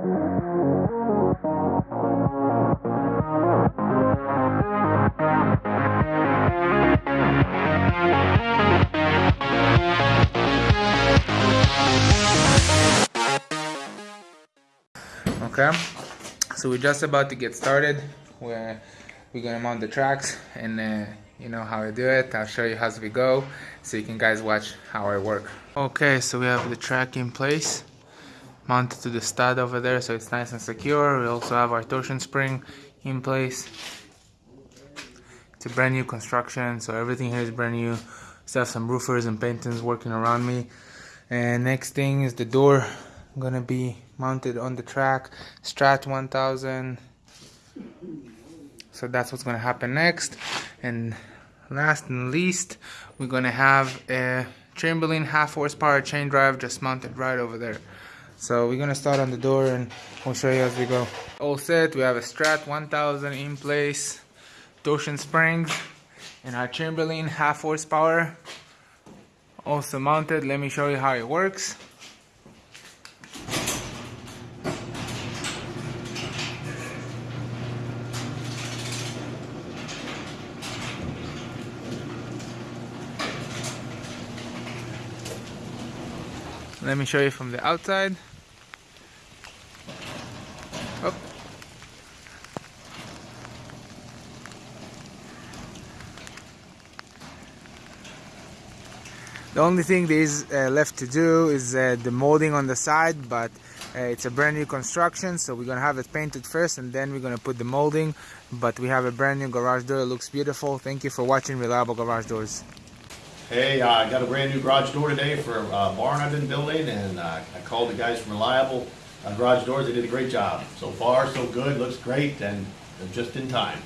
okay so we're just about to get started. We're we're gonna mount the tracks and uh, you know how I do it. I'll show you as we go so you can guys watch how I work. Okay so we have the track in place mounted to the stud over there so it's nice and secure. We also have our torsion spring in place. It's a brand new construction so everything here is brand new. Still have some roofers and painters working around me. And next thing is the door gonna be mounted on the track strat 1000 so that's what's gonna happen next. And last and least we're gonna have a Chamberlain half horsepower chain drive just mounted right over there so we're gonna start on the door and we'll show you as we go. All set we have a strat 1000 in place torsion springs and our Chamberlain half horsepower. Also mounted let me show you how it works. Let me show you from the outside. The only thing that is uh, left to do is uh, the molding on the side, but uh, it's a brand new construction, so we're gonna have it painted first and then we're gonna put the molding. But we have a brand new garage door, it looks beautiful. Thank you for watching Reliable Garage Doors. Hey, uh, I got a brand new garage door today for a barn I've been building, and uh, I called the guys from Reliable uh, Garage Doors. They did a great job. So far, so good. Looks great, and just in time.